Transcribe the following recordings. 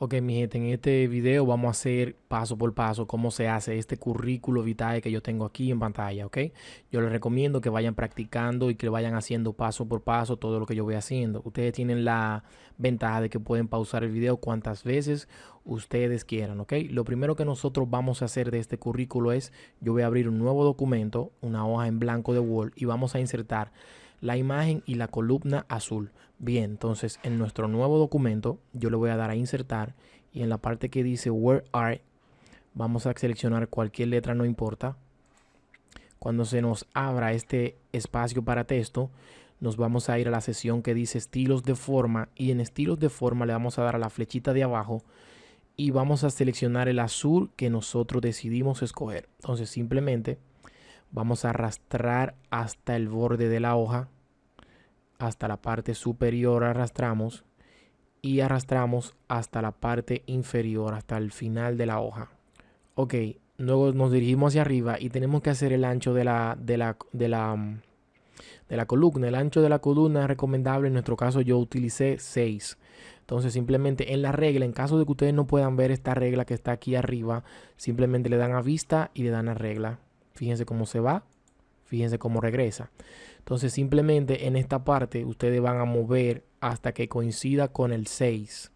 Ok, mi gente, en este video vamos a hacer paso por paso cómo se hace este currículo vitae que yo tengo aquí en pantalla, ok. Yo les recomiendo que vayan practicando y que vayan haciendo paso por paso todo lo que yo voy haciendo. Ustedes tienen la ventaja de que pueden pausar el video cuantas veces ustedes quieran, ok. Lo primero que nosotros vamos a hacer de este currículo es, yo voy a abrir un nuevo documento, una hoja en blanco de Word y vamos a insertar la imagen y la columna azul. Bien, entonces en nuestro nuevo documento yo le voy a dar a insertar y en la parte que dice Where Are vamos a seleccionar cualquier letra, no importa. Cuando se nos abra este espacio para texto, nos vamos a ir a la sesión que dice estilos de forma y en estilos de forma le vamos a dar a la flechita de abajo y vamos a seleccionar el azul que nosotros decidimos escoger. Entonces simplemente vamos a arrastrar hasta el borde de la hoja hasta la parte superior arrastramos y arrastramos hasta la parte inferior, hasta el final de la hoja. Ok, luego nos dirigimos hacia arriba y tenemos que hacer el ancho de la, de la, de la, de la columna. El ancho de la columna es recomendable, en nuestro caso yo utilicé 6. Entonces simplemente en la regla, en caso de que ustedes no puedan ver esta regla que está aquí arriba, simplemente le dan a vista y le dan a regla. Fíjense cómo se va, fíjense cómo regresa. Entonces simplemente en esta parte ustedes van a mover hasta que coincida con el 6.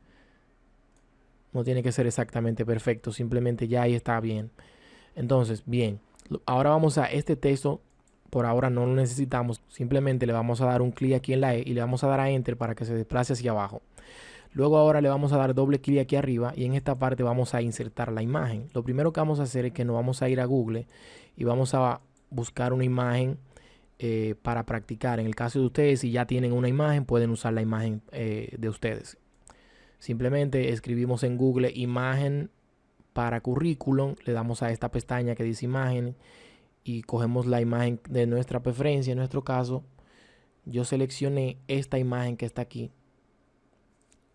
No tiene que ser exactamente perfecto, simplemente ya ahí está bien. Entonces, bien, ahora vamos a este texto, por ahora no lo necesitamos, simplemente le vamos a dar un clic aquí en la E y le vamos a dar a Enter para que se desplace hacia abajo. Luego ahora le vamos a dar doble clic aquí arriba y en esta parte vamos a insertar la imagen. Lo primero que vamos a hacer es que nos vamos a ir a Google y vamos a buscar una imagen eh, para practicar. En el caso de ustedes, si ya tienen una imagen, pueden usar la imagen eh, de ustedes. Simplemente escribimos en Google imagen para currículum, le damos a esta pestaña que dice imagen y cogemos la imagen de nuestra preferencia. En nuestro caso, yo seleccioné esta imagen que está aquí.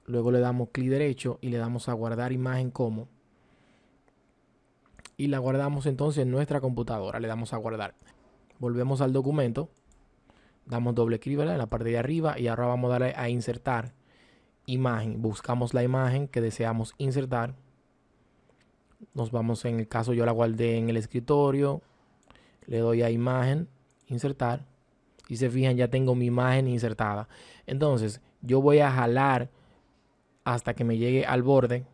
Luego le damos clic derecho y le damos a guardar imagen como. Y la guardamos entonces en nuestra computadora. Le damos a guardar volvemos al documento, damos doble clic en la parte de arriba y ahora vamos a darle a insertar imagen. Buscamos la imagen que deseamos insertar. Nos vamos, en el caso yo la guardé en el escritorio, le doy a imagen, insertar. Y se fijan, ya tengo mi imagen insertada. Entonces, yo voy a jalar hasta que me llegue al borde.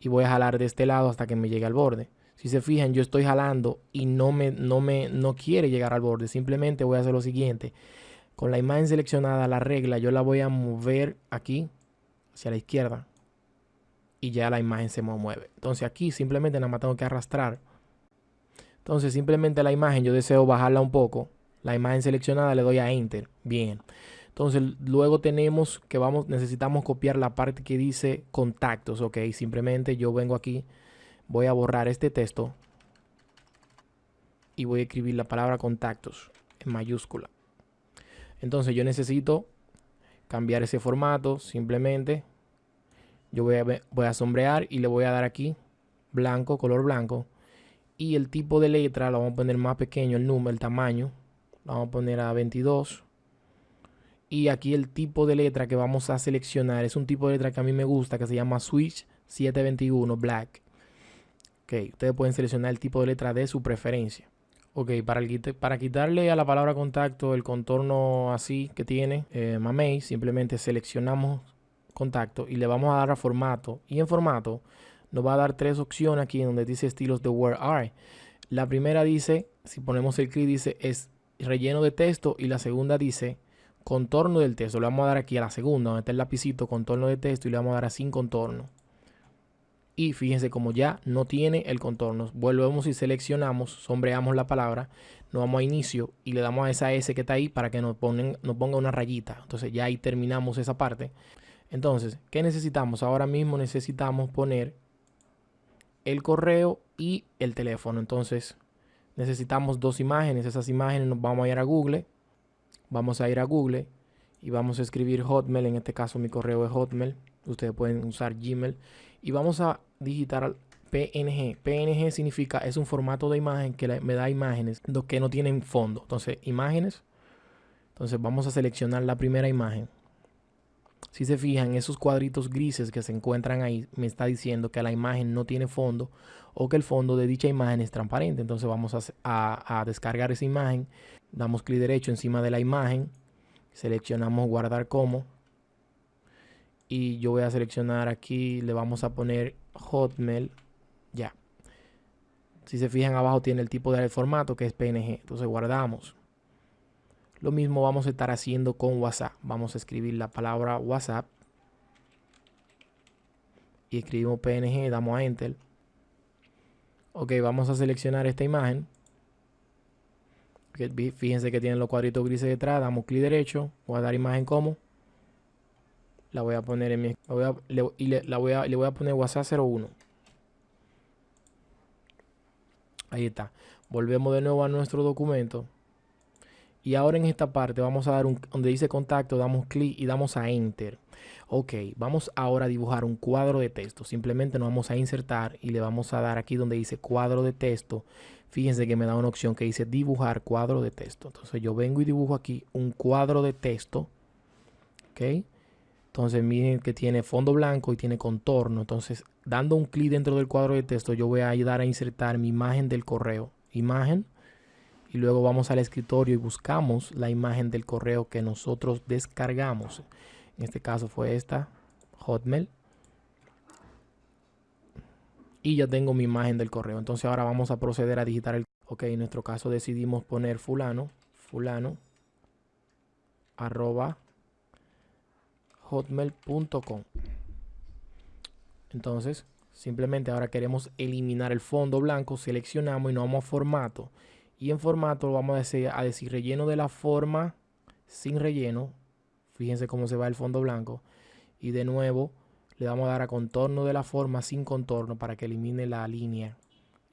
Y voy a jalar de este lado hasta que me llegue al borde. Si se fijan, yo estoy jalando y no me, no me no quiere llegar al borde. Simplemente voy a hacer lo siguiente. Con la imagen seleccionada, la regla, yo la voy a mover aquí hacia la izquierda. Y ya la imagen se mueve. Entonces aquí simplemente nada más tengo que arrastrar. Entonces simplemente la imagen, yo deseo bajarla un poco. La imagen seleccionada le doy a Enter. Bien. Entonces luego tenemos que vamos, necesitamos copiar la parte que dice contactos. Ok, simplemente yo vengo aquí voy a borrar este texto y voy a escribir la palabra contactos en mayúscula. Entonces yo necesito cambiar ese formato simplemente. Yo voy a, sombrear y le voy a dar aquí blanco, color blanco. Y el tipo de letra lo vamos a poner más pequeño, el número, el tamaño. Lo vamos a poner a 22. Y aquí el tipo de letra que vamos a seleccionar es un tipo de letra que a mí me gusta, que se llama Switch 721 Black. Ok, ustedes pueden seleccionar el tipo de letra de su preferencia. Ok, para, para quitarle a la palabra contacto el contorno así que tiene eh, Mamey, simplemente seleccionamos contacto y le vamos a dar a formato. Y en formato nos va a dar tres opciones aquí donde dice estilos de Where Are. La primera dice, si ponemos el clic, dice es relleno de texto y la segunda dice contorno del texto. Le vamos a dar aquí a la segunda, donde está el lapicito contorno de texto y le vamos a dar a sin contorno y fíjense como ya no tiene el contorno. Volvemos y seleccionamos, sombreamos la palabra, nos vamos a inicio y le damos a esa S que está ahí para que nos, nos ponga una rayita. Entonces ya ahí terminamos esa parte. Entonces, ¿qué necesitamos? Ahora mismo necesitamos poner el correo y el teléfono. Entonces, necesitamos dos imágenes. Esas imágenes nos vamos a ir a Google. Vamos a ir a Google y vamos a escribir Hotmail. En este caso mi correo es Hotmail. Ustedes pueden usar Gmail. Y vamos a digitar PNG. PNG significa, es un formato de imagen que me da imágenes que no tienen fondo. Entonces, imágenes. Entonces vamos a seleccionar la primera imagen. Si se fijan, esos cuadritos grises que se encuentran ahí me está diciendo que la imagen no tiene fondo o que el fondo de dicha imagen es transparente. Entonces vamos a, a descargar esa imagen. Damos clic derecho encima de la imagen. Seleccionamos guardar como. Y yo voy a seleccionar aquí, le vamos a poner Hotmail. Ya. Si se fijan abajo tiene el tipo de formato que es PNG. Entonces guardamos. Lo mismo vamos a estar haciendo con WhatsApp. Vamos a escribir la palabra WhatsApp. Y escribimos PNG, damos a Enter. Ok, vamos a seleccionar esta imagen. Fíjense que tiene los cuadritos grises detrás. Damos clic derecho. Guardar imagen como. La voy a poner en mi... y le, la voy a, le voy a poner WhatsApp 01. Ahí está. Volvemos de nuevo a nuestro documento. Y ahora en esta parte vamos a dar un, donde dice contacto, damos clic y damos a enter. Ok, vamos ahora a dibujar un cuadro de texto. Simplemente nos vamos a insertar y le vamos a dar aquí donde dice cuadro de texto. Fíjense que me da una opción que dice dibujar cuadro de texto. Entonces yo vengo y dibujo aquí un cuadro de texto. Ok. Entonces miren que tiene fondo blanco y tiene contorno. Entonces dando un clic dentro del cuadro de texto yo voy a ayudar a insertar mi imagen del correo. Imagen y luego vamos al escritorio y buscamos la imagen del correo que nosotros descargamos. En este caso fue esta, Hotmail. Y ya tengo mi imagen del correo. Entonces ahora vamos a proceder a digitar el... Ok, en nuestro caso decidimos poner fulano, fulano, arroba hotmail.com. Entonces, simplemente ahora queremos eliminar el fondo blanco, seleccionamos y nos vamos a formato y en formato vamos a decir, a decir relleno de la forma sin relleno. Fíjense cómo se va el fondo blanco. Y de nuevo le vamos a dar a contorno de la forma sin contorno para que elimine la línea.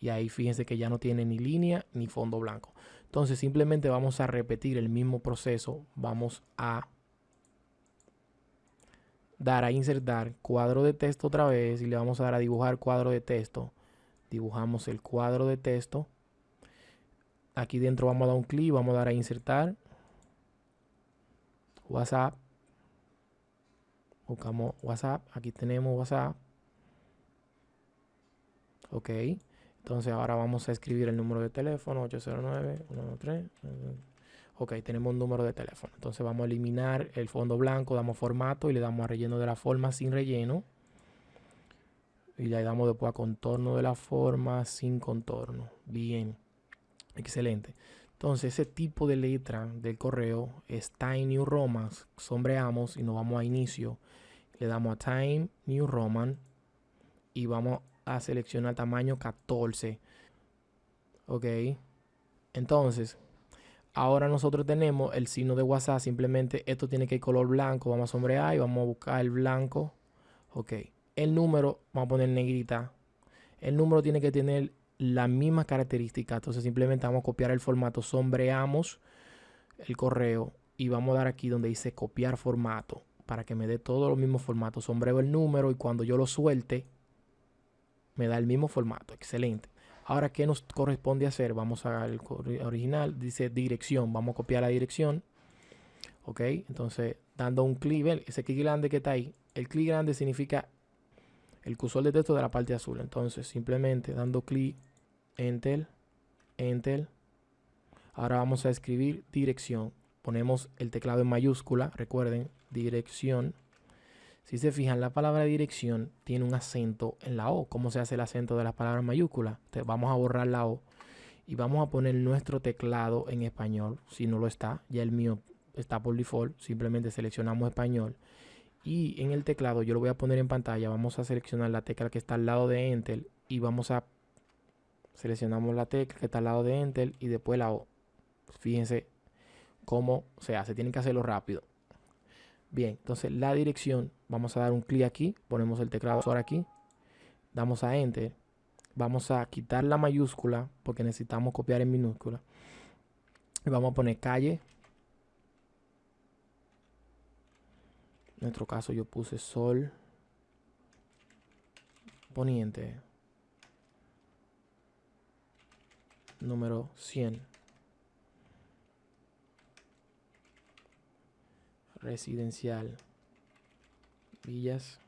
Y ahí fíjense que ya no tiene ni línea ni fondo blanco. Entonces simplemente vamos a repetir el mismo proceso. Vamos a dar a insertar cuadro de texto otra vez y le vamos a dar a dibujar cuadro de texto. Dibujamos el cuadro de texto Aquí dentro vamos a dar un clic, vamos a dar a insertar. WhatsApp. Buscamos WhatsApp. Aquí tenemos WhatsApp. Ok. Entonces ahora vamos a escribir el número de teléfono 809 113. Ok, tenemos un número de teléfono. Entonces vamos a eliminar el fondo blanco, damos formato y le damos a relleno de la forma sin relleno. Y le damos después a contorno de la forma sin contorno. Bien. Excelente. Entonces, ese tipo de letra del correo es Time New Roman. Sombreamos y nos vamos a inicio. Le damos a Time New Roman y vamos a seleccionar tamaño 14. Ok. Entonces, ahora nosotros tenemos el signo de WhatsApp. Simplemente esto tiene que ir color blanco. Vamos a sombrear y vamos a buscar el blanco. Ok. El número, vamos a poner negrita. El número tiene que tener la misma característica. Entonces simplemente vamos a copiar el formato, sombreamos el correo y vamos a dar aquí donde dice copiar formato para que me dé todos los mismos formatos. Sombreo el número y cuando yo lo suelte me da el mismo formato. Excelente. Ahora, ¿qué nos corresponde hacer? Vamos al original, dice dirección. Vamos a copiar la dirección. Ok, entonces dando un clic, ese clic grande que está ahí. El clic grande significa el cursor de texto de la parte azul. Entonces, simplemente dando clic Enter, Enter. Ahora vamos a escribir dirección. Ponemos el teclado en mayúscula, recuerden, dirección. Si se fijan, la palabra dirección tiene un acento en la O. ¿Cómo se hace el acento de las palabras mayúsculas? vamos a borrar la O y vamos a poner nuestro teclado en español. Si no lo está, ya el mío está por default. Simplemente seleccionamos español. Y en el teclado yo lo voy a poner en pantalla. Vamos a seleccionar la tecla que está al lado de Enter y vamos a Seleccionamos la tecla que está al lado de Enter y después la O. Fíjense cómo se hace. Tienen que hacerlo rápido. Bien, entonces la dirección, vamos a dar un clic aquí, ponemos el teclado ahora aquí, damos a Enter, vamos a quitar la mayúscula porque necesitamos copiar en minúscula. Y vamos a poner calle. En nuestro caso yo puse sol poniente. Número 100. Residencial. Villas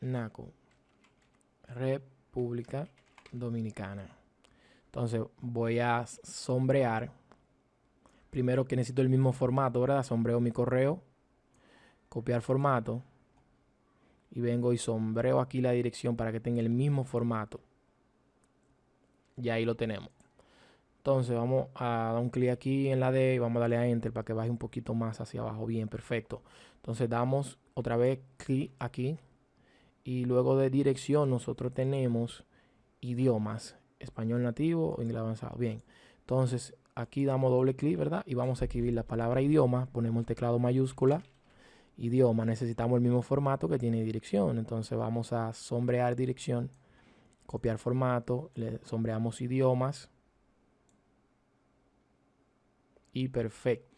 Naco, República Dominicana. Entonces voy a sombrear. Primero que necesito el mismo formato, ¿verdad? Sombreo mi correo, copiar formato y vengo y sombreo aquí la dirección para que tenga el mismo formato. Y ahí lo tenemos. Entonces vamos a dar un clic aquí en la D y vamos a darle a Enter para que baje un poquito más hacia abajo. Bien, perfecto. Entonces damos otra vez clic aquí. Y luego de dirección nosotros tenemos idiomas. Español nativo o inglés avanzado. Bien. Entonces aquí damos doble clic, ¿verdad? Y vamos a escribir la palabra idioma. Ponemos el teclado mayúscula. Idioma. Necesitamos el mismo formato que tiene dirección. Entonces vamos a sombrear dirección. Copiar formato. Le sombreamos idiomas y perfecto.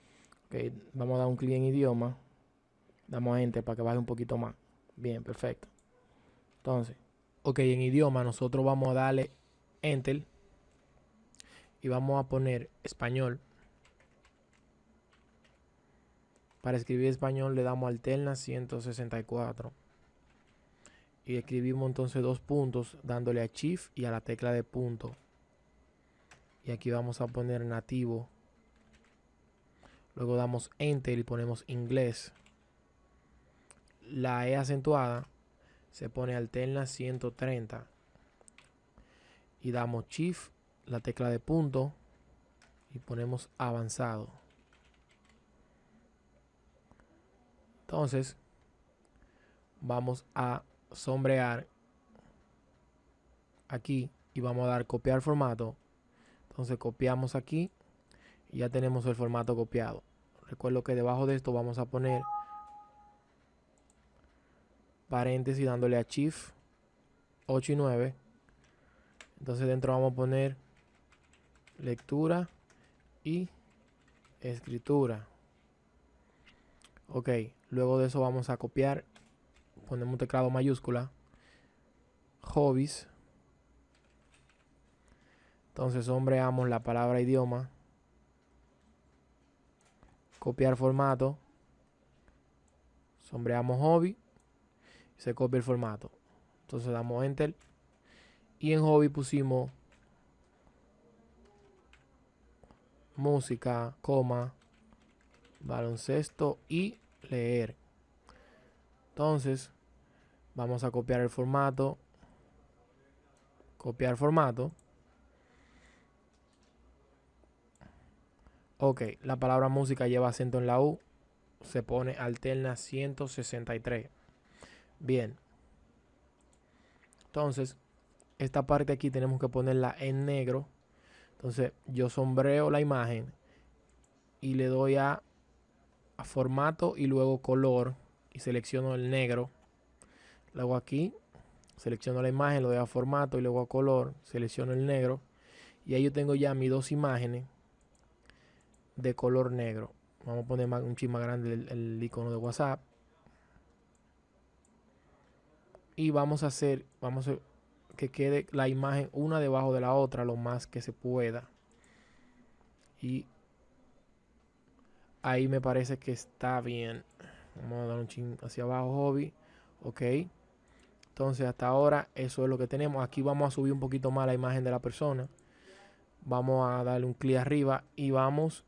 Okay, vamos a dar un clic en idioma. Damos a enter para que baje un poquito más. Bien, perfecto. Entonces, ok, en idioma nosotros vamos a darle enter y vamos a poner español. Para escribir español le damos alterna 164. Y escribimos entonces dos puntos dándole a shift y a la tecla de punto. Y aquí vamos a poner nativo Luego damos Enter y ponemos inglés. La E acentuada se pone alterna 130. Y damos Shift, la tecla de punto, y ponemos avanzado. Entonces, vamos a sombrear aquí y vamos a dar copiar formato. Entonces copiamos aquí y ya tenemos el formato copiado. Recuerdo que debajo de esto vamos a poner paréntesis dándole a Shift 8 y 9. Entonces dentro vamos a poner lectura y escritura. Ok, luego de eso vamos a copiar, ponemos un teclado mayúscula, hobbies. Entonces sombreamos la palabra idioma copiar formato, sombreamos hobby se copia el formato. Entonces damos enter y en hobby pusimos música, coma, baloncesto y leer. Entonces vamos a copiar el formato, copiar formato Ok, la palabra música lleva acento en la U. Se pone alterna 163. Bien. Entonces, esta parte aquí tenemos que ponerla en negro. Entonces, yo sombreo la imagen y le doy a, formato y luego color y selecciono el negro. Luego aquí selecciono la imagen, le doy a formato y luego a color, selecciono el negro. Y ahí yo tengo ya mis dos imágenes de color negro. Vamos a poner un chip más grande el, icono de WhatsApp. Y vamos a hacer, vamos a que quede la imagen una debajo de la otra lo más que se pueda. Y ahí me parece que está bien. Vamos a dar un chin hacia abajo, hobby. Ok. Entonces hasta ahora eso es lo que tenemos. Aquí vamos a subir un poquito más la imagen de la persona. Vamos a darle un clic arriba y vamos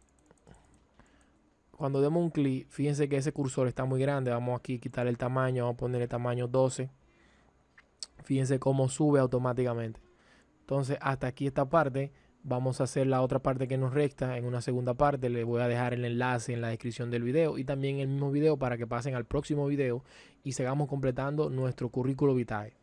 cuando demos un clic, fíjense que ese cursor está muy grande. Vamos aquí a quitar el tamaño, vamos a poner el tamaño 12. Fíjense cómo sube automáticamente. Entonces, hasta aquí esta parte. Vamos a hacer la otra parte que nos resta en una segunda parte. Les voy a dejar el enlace en la descripción del video y también el mismo video para que pasen al próximo video y sigamos completando nuestro currículo vitae.